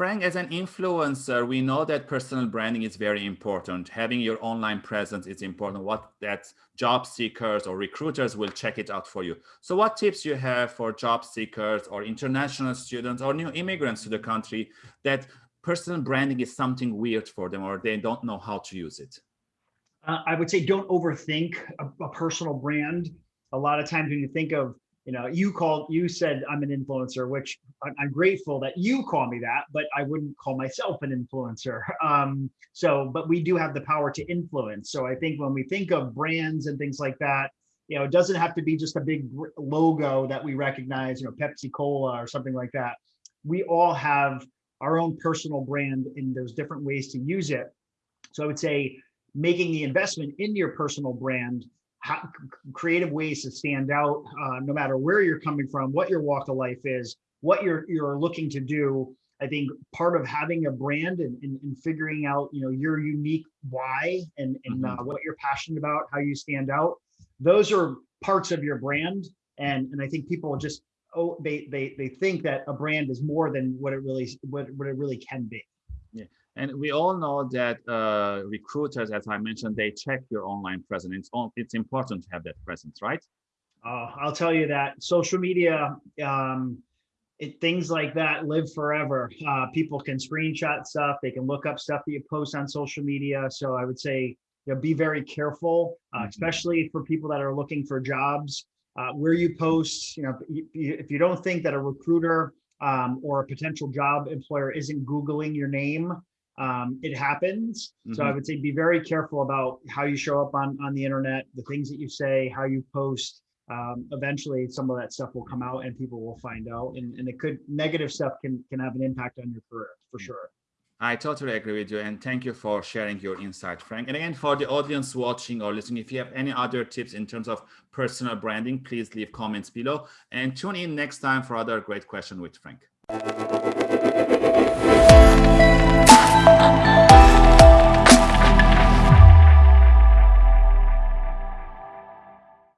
Frank, as an influencer, we know that personal branding is very important. Having your online presence is important. What that job seekers or recruiters will check it out for you. So what tips you have for job seekers or international students or new immigrants to the country that personal branding is something weird for them or they don't know how to use it? Uh, I would say don't overthink a, a personal brand. A lot of times when you think of you know, you called, you said I'm an influencer, which I'm grateful that you call me that, but I wouldn't call myself an influencer. Um, so, but we do have the power to influence. So I think when we think of brands and things like that, you know, it doesn't have to be just a big logo that we recognize, you know, Pepsi Cola or something like that. We all have our own personal brand and there's different ways to use it. So I would say making the investment in your personal brand how, creative ways to stand out, uh, no matter where you're coming from, what your walk of life is, what you're you're looking to do. I think part of having a brand and, and, and figuring out, you know, your unique why and, and mm -hmm. uh, what you're passionate about, how you stand out. Those are parts of your brand. And, and I think people just, oh, they, they, they think that a brand is more than what it really, what, what it really can be. Yeah. And we all know that uh, recruiters, as I mentioned, they check your online presence. It's, it's important to have that presence, right? Uh, I'll tell you that social media, um, it, things like that live forever. Uh, people can screenshot stuff. They can look up stuff that you post on social media. So I would say, you know, be very careful, uh, mm -hmm. especially for people that are looking for jobs. Uh, where you post, you know, if you don't think that a recruiter um, or a potential job employer isn't Googling your name, um, it happens. Mm -hmm. So I mm-hmm. would say be very careful about how you show up on, on the internet, the things that you say, how you post. Um, eventually some of that stuff will come out and people will find out and, and it could negative stuff can can have an impact on your career for mm. sure. I totally agree with you and thank you for sharing your insight, Frank. And again, for the audience watching or listening, if you have any other tips in terms of personal branding, please leave comments below and tune in next time for other great question with Frank.